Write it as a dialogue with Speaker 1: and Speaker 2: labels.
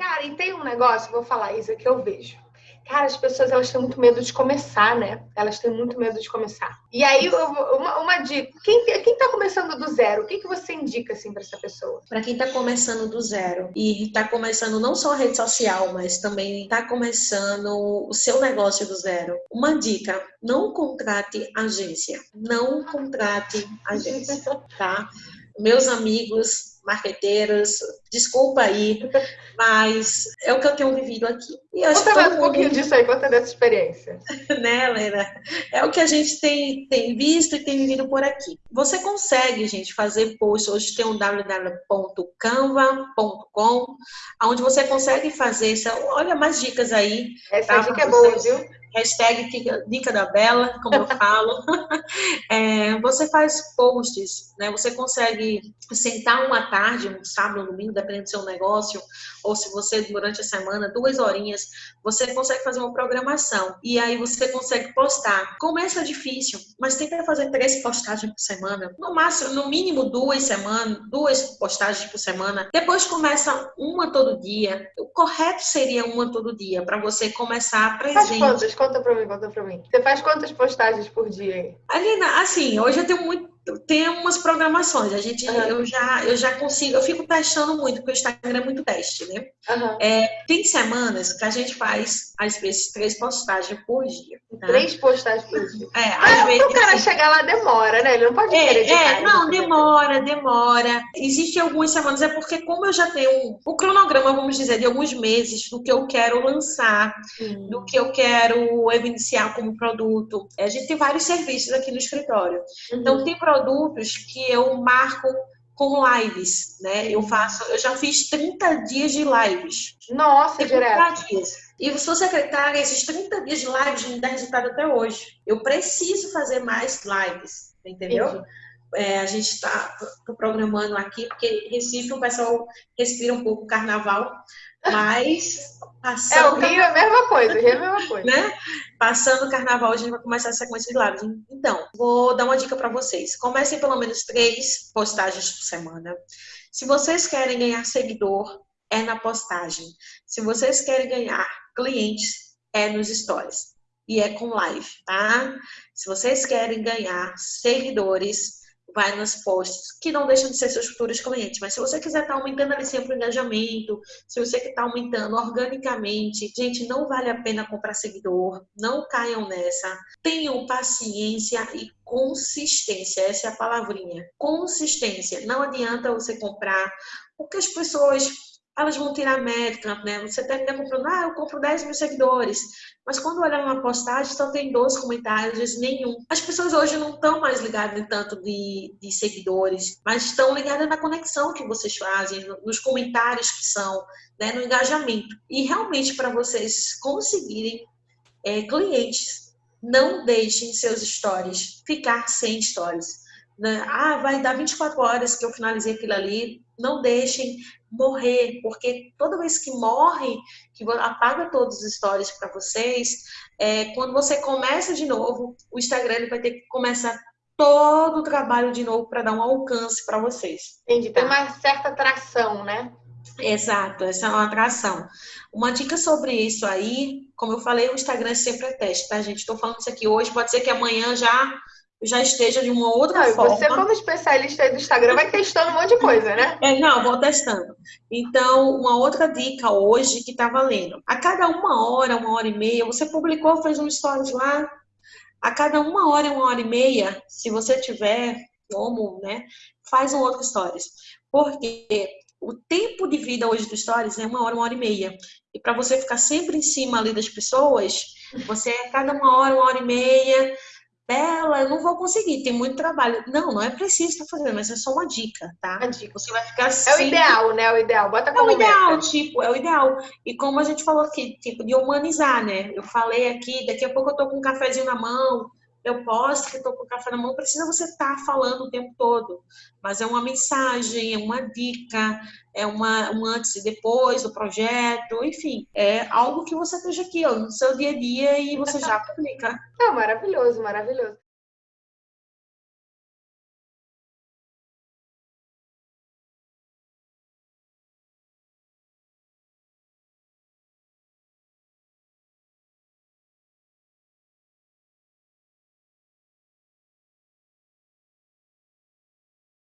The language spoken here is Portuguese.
Speaker 1: Cara, e tem um negócio, vou falar isso que eu vejo. Cara, as pessoas elas têm muito medo de começar, né? Elas têm muito medo de começar. E aí, uma, uma dica: quem, quem tá começando do zero, o que, que você indica assim para essa pessoa?
Speaker 2: Para quem tá começando do zero e tá começando não só a rede social, mas também tá começando o seu negócio do zero, uma dica: não contrate agência. Não contrate agência, tá? Meus amigos marqueteiras, desculpa aí, mas é o que eu tenho vivido aqui.
Speaker 1: E conta mais um pouquinho mundo... disso aí, conta dessa experiência.
Speaker 2: né, Lena? É o que a gente tem, tem visto e tem vivido por aqui. Você consegue, gente, fazer post. Hoje tem um www.canva.com, onde você consegue fazer. Olha mais dicas aí.
Speaker 1: Essa tá? dica é boa, viu?
Speaker 2: Hashtag Dica da Bela, como eu falo. é, você faz posts, né? Você consegue sentar uma tarde, um sábado, um domingo, dependendo do seu negócio, ou se você durante a semana, duas horinhas, você consegue fazer uma programação e aí você consegue postar. Começa difícil, mas tenta fazer três postagens por semana, no máximo, no mínimo duas semanas, duas postagens por semana. Depois começa uma todo dia. O correto seria uma todo dia para você começar presente.
Speaker 1: Conta para mim, conta para mim. Você faz quantas postagens por dia?
Speaker 2: Alina, assim, hoje eu tenho muito tem umas programações. A gente, uhum. eu já, eu já consigo, eu fico testando muito, porque o Instagram é muito teste, né? Uhum. É, tem semanas que a gente faz, às vezes, três postagens por dia.
Speaker 1: Tá? Três postagens por dia. É, ah, às vezes. O cara chegar lá demora, né? Ele não pode
Speaker 2: é,
Speaker 1: querer de
Speaker 2: É, não, demora, demora. Existem algumas semanas, é porque como eu já tenho um, um cronograma, vamos dizer, de alguns meses do que eu quero lançar, do que eu quero evidenciar como produto. A gente tem vários serviços aqui no escritório. Então, uhum. tem produtos que eu marco com lives, né? Eu faço, eu já fiz 30 dias de lives.
Speaker 1: Nossa, 30 direto.
Speaker 2: Dias. E se você acreditar, esses 30 dias de lives não dá resultado até hoje. Eu preciso fazer mais lives, entendeu? É, a gente está programando aqui, porque Recife o pessoal respira um pouco o carnaval, mas
Speaker 1: passando. É, o Rio é a mesma coisa, o Rio é a mesma coisa.
Speaker 2: Né? Passando o carnaval, a gente vai começar a sequência de lives. Então, vou dar uma dica para vocês. Comecem pelo menos três postagens por semana. Se vocês querem ganhar seguidor, é na postagem. Se vocês querem ganhar clientes, é nos stories. E é com live, tá? Se vocês querem ganhar seguidores, vai nos posts, que não deixam de ser seus futuros clientes. Mas se você quiser estar tá aumentando ali sempre o engajamento, se você quer estar tá aumentando organicamente, gente, não vale a pena comprar seguidor, não caiam nessa. Tenham paciência e consistência, essa é a palavrinha. Consistência. Não adianta você comprar, porque as pessoas elas vão tirar métrica, né? Você termina comprando, ah, eu compro 10 mil seguidores. Mas quando olha uma postagem, só tem 12 comentários, nenhum. As pessoas hoje não estão mais ligadas tanto de, de seguidores, mas estão ligadas na conexão que vocês fazem, nos comentários que são, né? no engajamento. E realmente, para vocês conseguirem é, clientes, não deixem seus stories ficar sem stories. Né? Ah, vai dar 24 horas que eu finalizei aquilo ali. Não deixem morrer, porque toda vez que morre, que apaga todos os stories para vocês, é, quando você começa de novo, o Instagram vai ter que começar todo o trabalho de novo para dar um alcance para vocês.
Speaker 1: Entendi. Tem uma certa atração, né?
Speaker 2: Exato, essa é uma atração. Uma dica sobre isso aí, como eu falei, o Instagram sempre é teste, tá, gente? Estou falando isso aqui hoje, pode ser que amanhã já já esteja de uma outra
Speaker 1: não,
Speaker 2: forma.
Speaker 1: Você, como especialista do Instagram, vai testando um monte de coisa, né?
Speaker 2: É, não, vou testando. Então, uma outra dica hoje que tá valendo. A cada uma hora, uma hora e meia, você publicou, fez um stories lá. A cada uma hora, uma hora e meia, se você tiver como, né, faz um outro stories. Porque o tempo de vida hoje do stories é uma hora, uma hora e meia. E para você ficar sempre em cima ali das pessoas, você a cada uma hora, uma hora e meia Bela, eu não vou conseguir, tem muito trabalho. Não, não é preciso estar fazendo, mas é só uma dica, tá?
Speaker 1: Uma dica. Você vai ficar assim. É o ideal, né? É o ideal. Bota como
Speaker 2: É o ideal, meta. tipo, é o ideal. E como a gente falou aqui, tipo, de humanizar, né? Eu falei aqui, daqui a pouco eu tô com um cafezinho na mão, eu posto que estou com o café na mão, precisa você estar tá falando o tempo todo. Mas é uma mensagem, é uma dica, é uma, um antes e depois do projeto, enfim, é algo que você esteja aqui ó, no seu dia a dia e você já publica.
Speaker 1: É maravilhoso, maravilhoso.